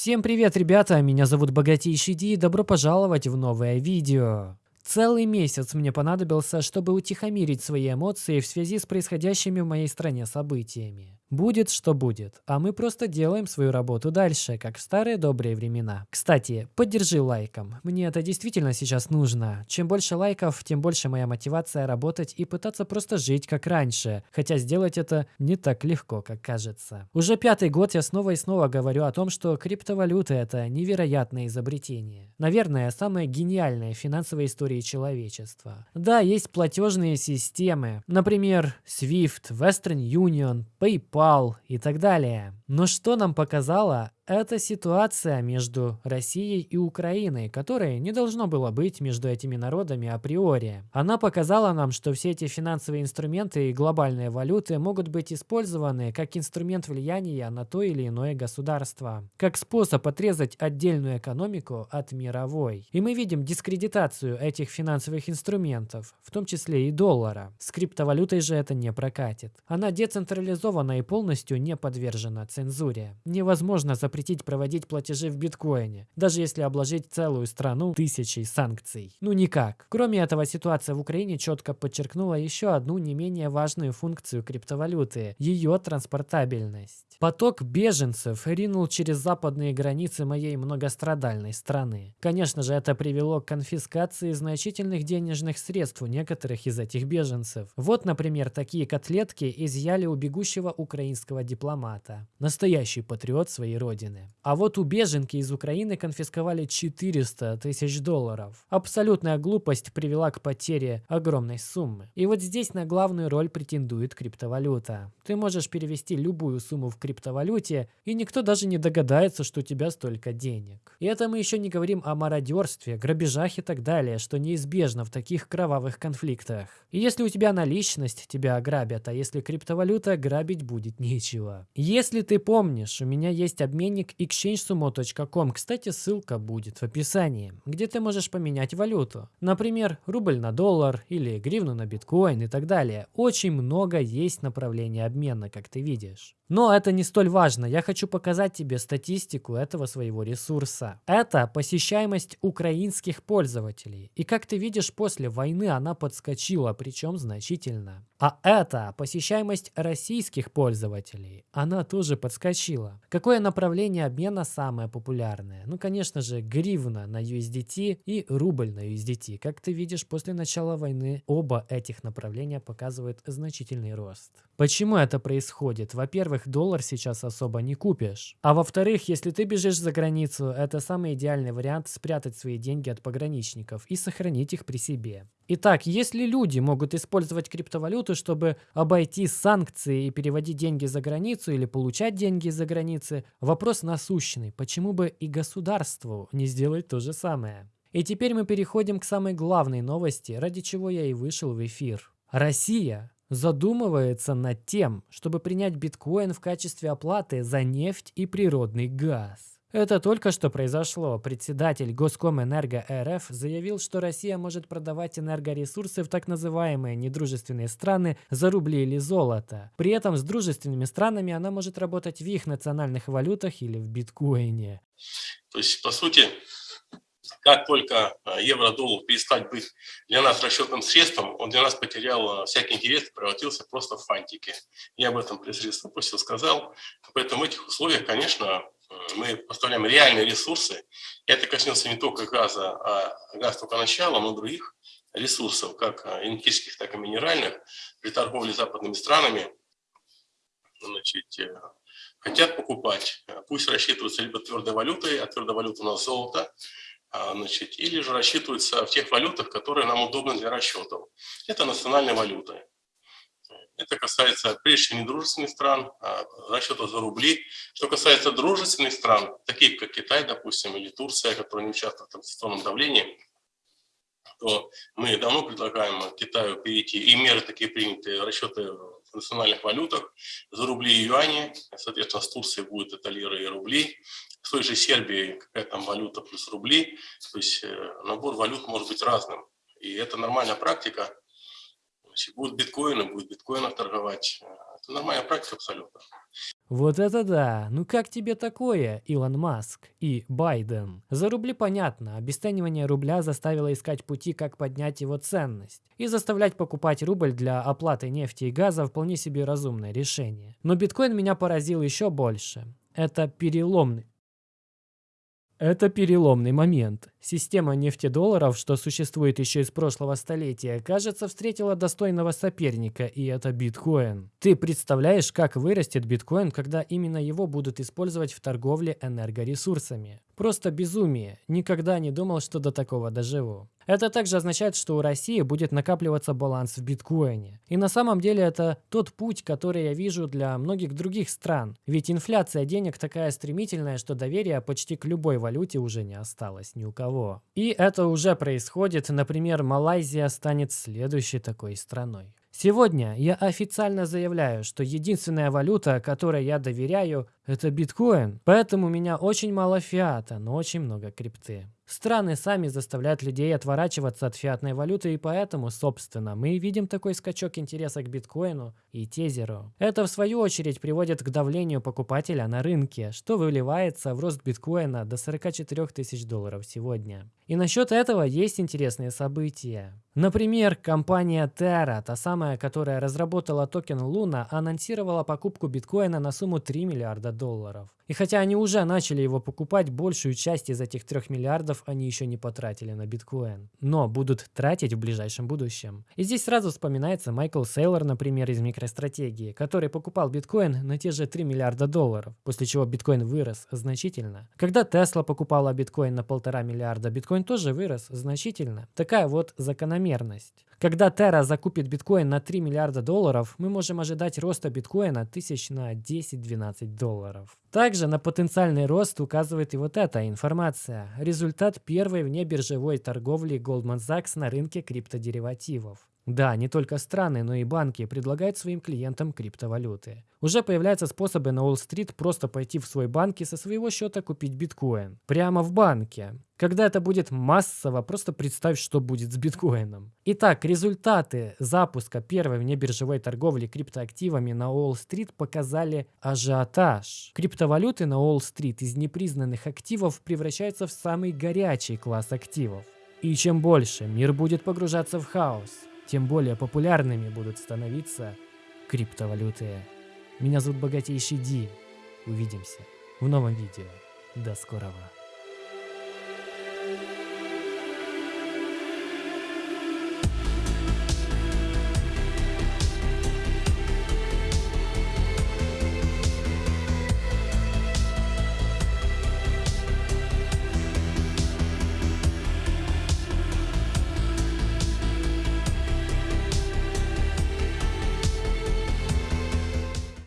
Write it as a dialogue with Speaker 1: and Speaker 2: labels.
Speaker 1: Всем привет, ребята! Меня зовут Богатейший Ди и добро пожаловать в новое видео. Целый месяц мне понадобился, чтобы утихомирить свои эмоции в связи с происходящими в моей стране событиями. Будет, что будет, а мы просто делаем свою работу дальше, как в старые добрые времена. Кстати, поддержи лайком, мне это действительно сейчас нужно. Чем больше лайков, тем больше моя мотивация работать и пытаться просто жить как раньше, хотя сделать это не так легко, как кажется. Уже пятый год я снова и снова говорю о том, что криптовалюта это невероятное изобретение. Наверное, самое гениальное в финансовой истории человечества. Да, есть платежные системы, например, SWIFT, Western Union, PayPal, PayPal и так далее. Но что нам показало это ситуация между Россией и Украиной, которой не должно было быть между этими народами априори. Она показала нам, что все эти финансовые инструменты и глобальные валюты могут быть использованы как инструмент влияния на то или иное государство, как способ отрезать отдельную экономику от мировой. И мы видим дискредитацию этих финансовых инструментов, в том числе и доллара. С криптовалютой же это не прокатит. Она децентрализована и полностью не подвержена цензуре. Невозможно запретить запретить проводить платежи в биткоине, даже если обложить целую страну тысячей санкций. Ну никак. Кроме этого, ситуация в Украине четко подчеркнула еще одну не менее важную функцию криптовалюты – ее транспортабельность. Поток беженцев ринул через западные границы моей многострадальной страны. Конечно же, это привело к конфискации значительных денежных средств у некоторых из этих беженцев. Вот, например, такие котлетки изъяли у бегущего украинского дипломата. Настоящий патриот своей родины родины. А вот у беженки из Украины конфисковали 400 тысяч долларов. Абсолютная глупость привела к потере огромной суммы. И вот здесь на главную роль претендует криптовалюта. Ты можешь перевести любую сумму в криптовалюте, и никто даже не догадается, что у тебя столько денег. И это мы еще не говорим о мародерстве, грабежах и так далее, что неизбежно в таких кровавых конфликтах. И если у тебя наличность, тебя ограбят, а если криптовалюта, грабить будет нечего. Если ты помнишь, у меня есть обменник обменник exchangesumo.com. Кстати, ссылка будет в описании, где ты можешь поменять валюту. Например, рубль на доллар или гривну на биткоин и так далее. Очень много есть направлений обмена, как ты видишь. Но это не столь важно. Я хочу показать тебе статистику этого своего ресурса. Это посещаемость украинских пользователей. И как ты видишь, после войны она подскочила, причем значительно. А это посещаемость российских пользователей. Она тоже подскочила. Какое направление обмена самое популярное? Ну, конечно же, гривна на USDT и рубль на USDT. Как ты видишь, после начала войны оба этих направления показывают значительный рост. Почему это происходит? Во-первых, доллар сейчас особо не купишь. А во-вторых, если ты бежишь за границу, это самый идеальный вариант спрятать свои деньги от пограничников и сохранить их при себе. Итак, если люди могут использовать криптовалюту, чтобы обойти санкции и переводить деньги за границу или получать деньги за границы, вопрос насущный. Почему бы и государству не сделать то же самое? И теперь мы переходим к самой главной новости, ради чего я и вышел в эфир. Россия задумывается над тем, чтобы принять биткоин в качестве оплаты за нефть и природный газ. Это только что произошло. Председатель Госкомэнерго РФ заявил, что Россия может продавать энергоресурсы в так называемые недружественные страны за рубли или золото. При этом с дружественными странами она может работать в их национальных валютах или в биткоине.
Speaker 2: То есть, по сути, как только а, евро-доллар перестать быть для нас расчетным средством, он для нас потерял а, всякий интерес превратился просто в фантики. Я об этом пресс выпустил, сказал. Поэтому в этих условиях, конечно, мы поставляем реальные ресурсы. Это коснется не только газа, а газ только начала, но других ресурсов, как энергетических, так и минеральных, при торговле западными странами значит, э, хотят покупать. Пусть рассчитываются либо твердой валютой, а твердая валюта у нас золото, значит, или же рассчитываются в тех валютах, которые нам удобны для расчетов. Это национальная валюта. Это касается прежде недружественных стран, а, расчета за рубли. Что касается дружественных стран, таких как Китай, допустим, или Турция, которые не участвуют в санкционном давлении, то мы давно предлагаем Китаю перейти, и меры такие приняты, расчеты в национальных валютах, за рубли и юани, соответственно, с Турцией будет это лиры и рубли, с той же Сербии какая там валюта плюс рубли, то есть э, набор валют может быть разным. И это нормальная практика, Значит, будут биткоины, будет биткоинов торговать. Это нормальная практика абсолютно.
Speaker 1: Вот это да! Ну как тебе такое, Илон Маск и Байден? За рубли понятно, обесценивание рубля заставило искать пути, как поднять его ценность. И заставлять покупать рубль для оплаты нефти и газа вполне себе разумное решение. Но биткоин меня поразил еще больше. Это переломный это переломный момент. Система нефтедолларов, что существует еще из прошлого столетия, кажется, встретила достойного соперника, и это биткоин. Ты представляешь, как вырастет биткоин, когда именно его будут использовать в торговле энергоресурсами? Просто безумие. Никогда не думал, что до такого доживу. Это также означает, что у России будет накапливаться баланс в биткоине. И на самом деле это тот путь, который я вижу для многих других стран. Ведь инфляция денег такая стремительная, что доверия почти к любой валюте уже не осталось ни у кого. И это уже происходит. Например, Малайзия станет следующей такой страной. Сегодня я официально заявляю, что единственная валюта, которой я доверяю, это биткоин. Поэтому у меня очень мало фиата, но очень много крипты. Страны сами заставляют людей отворачиваться от фиатной валюты, и поэтому, собственно, мы видим такой скачок интереса к биткоину и тезеру. Это, в свою очередь, приводит к давлению покупателя на рынке, что выливается в рост биткоина до 44 тысяч долларов сегодня. И насчет этого есть интересные события. Например, компания Terra, та самая, которая разработала токен Luna, анонсировала покупку биткоина на сумму 3 миллиарда долларов. И хотя они уже начали его покупать, большую часть из этих 3 миллиардов они еще не потратили на биткоин. Но будут тратить в ближайшем будущем. И здесь сразу вспоминается Майкл Сейлор, например, из микростратегии, который покупал биткоин на те же 3 миллиарда долларов, после чего биткоин вырос значительно. Когда Тесла покупала биткоин на полтора миллиарда, биткоин тоже вырос значительно. Такая вот закономерность. Когда Terra закупит биткоин на 3 миллиарда долларов, мы можем ожидать роста биткоина тысяч на 10-12 долларов. Также на потенциальный рост указывает и вот эта информация. Результат первой внебиржевой торговли Goldman Sachs на рынке криптодеривативов. Да, не только страны, но и банки предлагают своим клиентам криптовалюты. Уже появляются способы на Уолл-стрит просто пойти в свой банк и со своего счета купить биткоин. Прямо в банке. Когда это будет массово, просто представь, что будет с биткоином. Итак, результаты запуска первой внебиржевой торговли криптоактивами на Уолл-стрит показали ажиотаж. Криптовалюты на Уолл-стрит из непризнанных активов превращаются в самый горячий класс активов. И чем больше мир будет погружаться в хаос, тем более популярными будут становиться криптовалюты. Меня зовут Богатейший Ди. Увидимся в новом видео. До скорого.